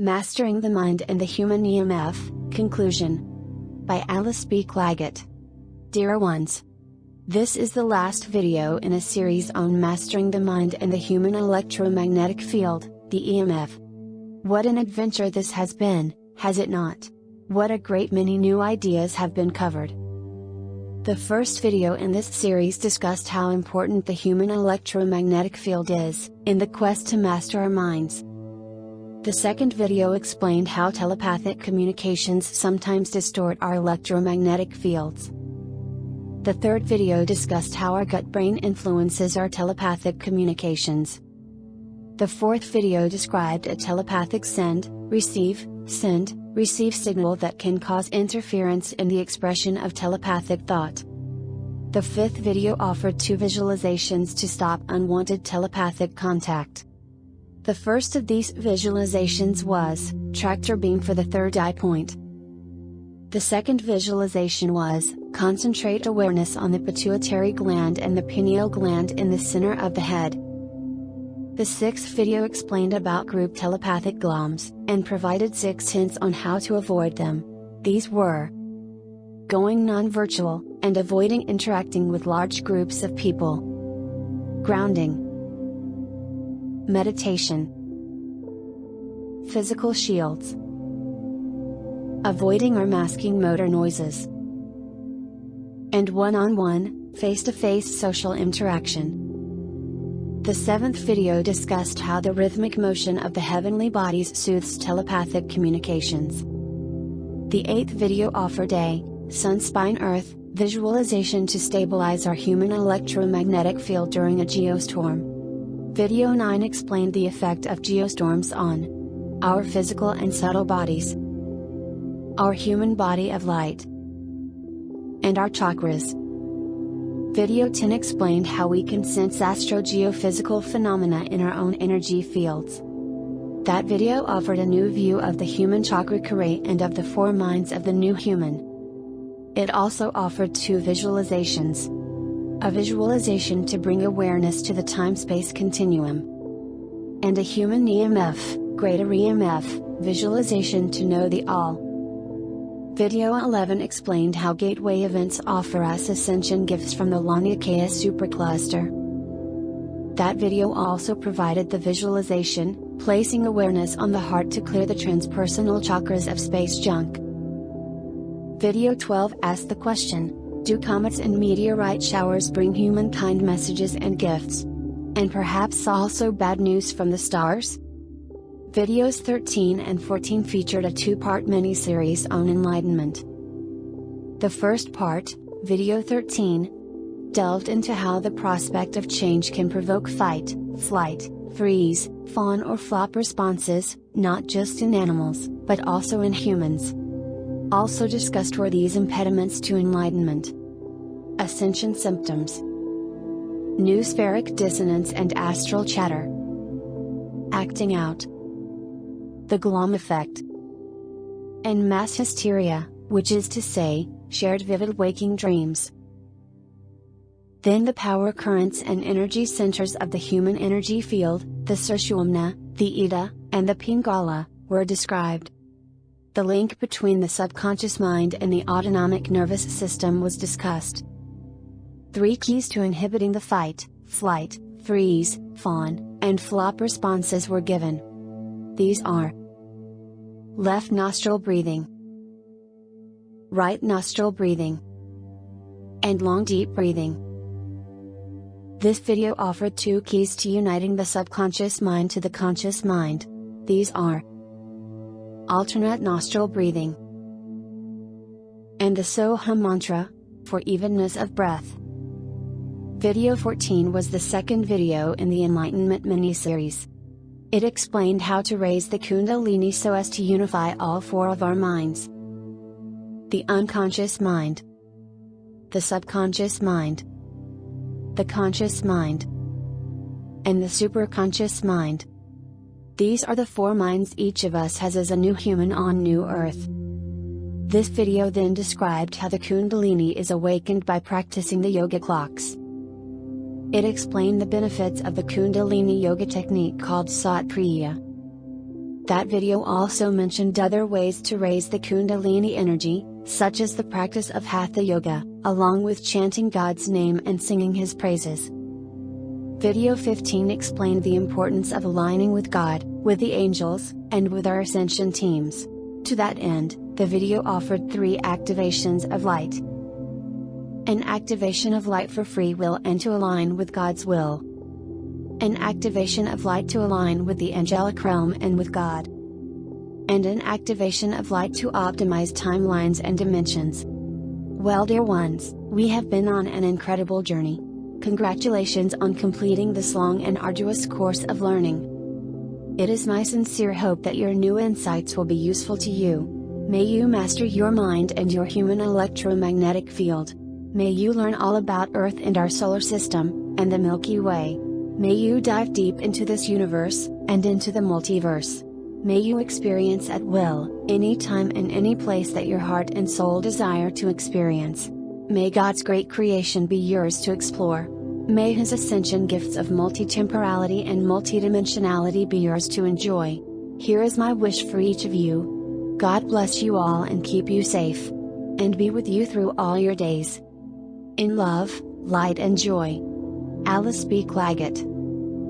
Mastering the Mind and the Human EMF Conclusion by Alice B. Clagett. Dear ones, this is the last video in a series on mastering the mind and the human electromagnetic field, the EMF. What an adventure this has been, has it not? What a great many new ideas have been covered. The first video in this series discussed how important the human electromagnetic field is, in the quest to master our minds. The second video explained how telepathic communications sometimes distort our electromagnetic fields. The third video discussed how our gut brain influences our telepathic communications. The fourth video described a telepathic send, receive, send, receive signal that can cause interference in the expression of telepathic thought. The fifth video offered two visualizations to stop unwanted telepathic contact. The first of these visualizations was, tractor beam for the third eye point. The second visualization was, concentrate awareness on the pituitary gland and the pineal gland in the center of the head. The sixth video explained about group telepathic gloms, and provided six hints on how to avoid them. These were going non-virtual, and avoiding interacting with large groups of people. Grounding Meditation Physical shields Avoiding or masking motor noises and one-on-one, face-to-face social interaction. The seventh video discussed how the rhythmic motion of the heavenly bodies soothes telepathic communications. The eighth video offered a, Sun Spine Earth, visualization to stabilize our human electromagnetic field during a geostorm. Video 9 explained the effect of geostorms on our physical and subtle bodies, our human body of light, and our chakras. Video 10 explained how we can sense astro-geophysical phenomena in our own energy fields. That video offered a new view of the human chakra array and of the four minds of the new human. It also offered two visualizations a visualization to bring awareness to the time-space continuum. And a human EMF, greater EMF, visualization to know the all. Video 11 explained how gateway events offer us ascension gifts from the Laniakea supercluster. That video also provided the visualization, placing awareness on the heart to clear the transpersonal chakras of space junk. Video 12 asked the question, do comets and meteorite showers bring humankind messages and gifts? And perhaps also bad news from the stars? Videos 13 and 14 featured a two-part mini-series on enlightenment. The first part, video 13, delved into how the prospect of change can provoke fight, flight, freeze, fawn or flop responses, not just in animals, but also in humans. Also discussed were these impediments to enlightenment. Ascension symptoms Noospheric dissonance and astral chatter. Acting out. The Glom effect. And mass hysteria, which is to say, shared vivid waking dreams. Then the power currents and energy centers of the human energy field, the Sushumna, the Ida, and the Pingala, were described. The link between the subconscious mind and the autonomic nervous system was discussed. Three keys to inhibiting the fight, flight, freeze, fawn, and flop responses were given. These are Left nostril breathing, Right nostril breathing, and long deep breathing. This video offered two keys to uniting the subconscious mind to the conscious mind. These are alternate nostril breathing and the Soham mantra, for evenness of breath. Video 14 was the second video in the Enlightenment mini-series. It explained how to raise the Kundalini so as to unify all four of our minds. The unconscious mind, the subconscious mind, the conscious mind, and the superconscious mind. These are the four minds each of us has as a new human on New Earth. This video then described how the Kundalini is awakened by practicing the yoga clocks. It explained the benefits of the Kundalini yoga technique called Sat Kriya. That video also mentioned other ways to raise the Kundalini energy, such as the practice of Hatha Yoga, along with chanting God's name and singing His praises. Video 15 explained the importance of aligning with God, with the angels, and with our ascension teams. To that end, the video offered three activations of light. An activation of light for free will and to align with God's will. An activation of light to align with the angelic realm and with God. And an activation of light to optimize timelines and dimensions. Well, dear ones, we have been on an incredible journey. Congratulations on completing this long and arduous course of learning. It is my sincere hope that your new insights will be useful to you. May you master your mind and your human electromagnetic field. May you learn all about Earth and our solar system, and the Milky Way. May you dive deep into this universe, and into the multiverse. May you experience at will, any time and any place that your heart and soul desire to experience. May God's great creation be yours to explore. May His ascension gifts of multi-temporality and multidimensionality be yours to enjoy. Here is my wish for each of you. God bless you all and keep you safe. And be with you through all your days. In love, light and joy. Alice B. Clagett.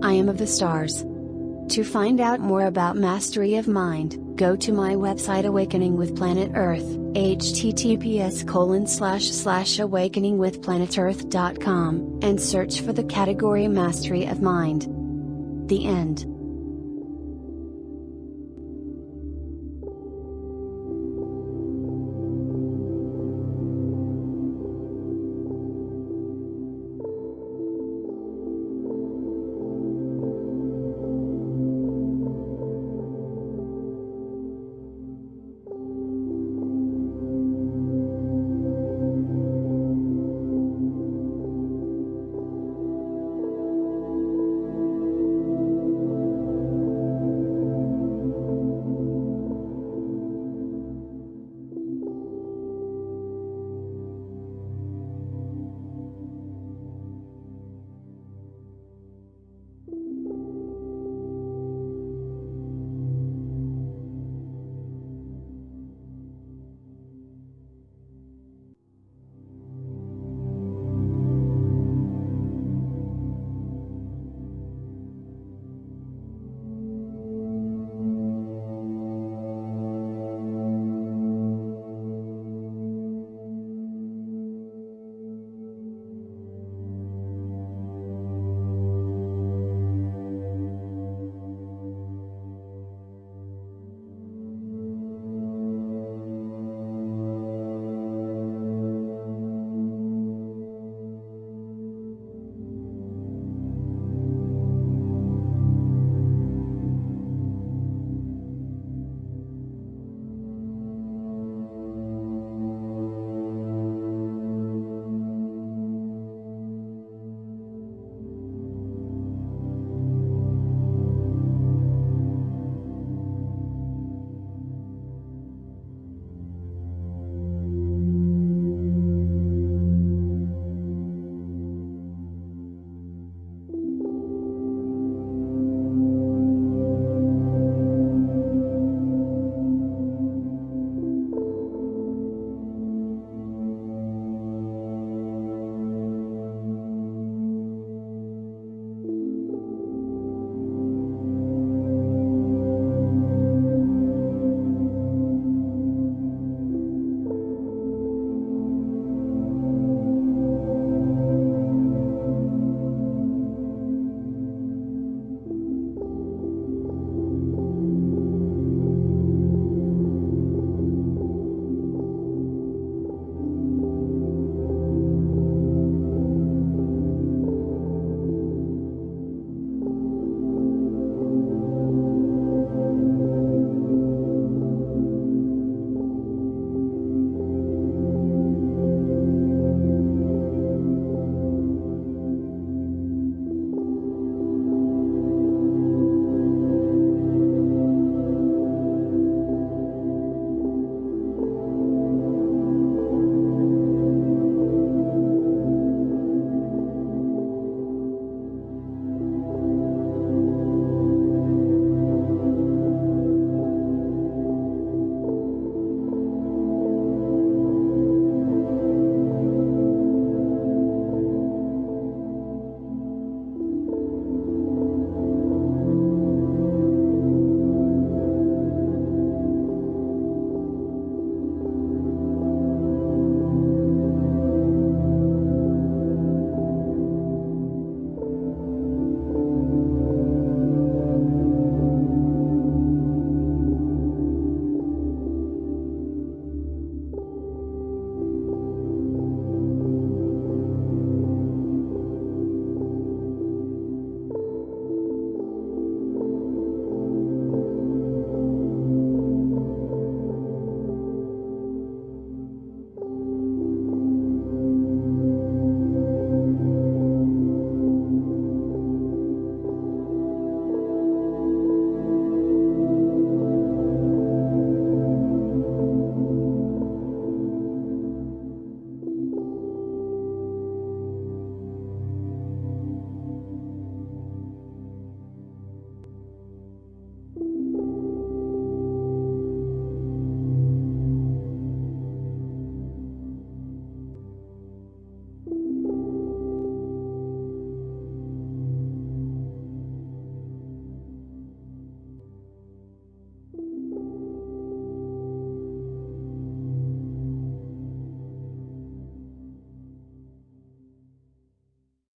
I am of the stars. To find out more about mastery of mind, go to my website Awakening with Planet Earth, https colon slash slash awakeningwithplanetearth.com, and search for the category Mastery of Mind. The end.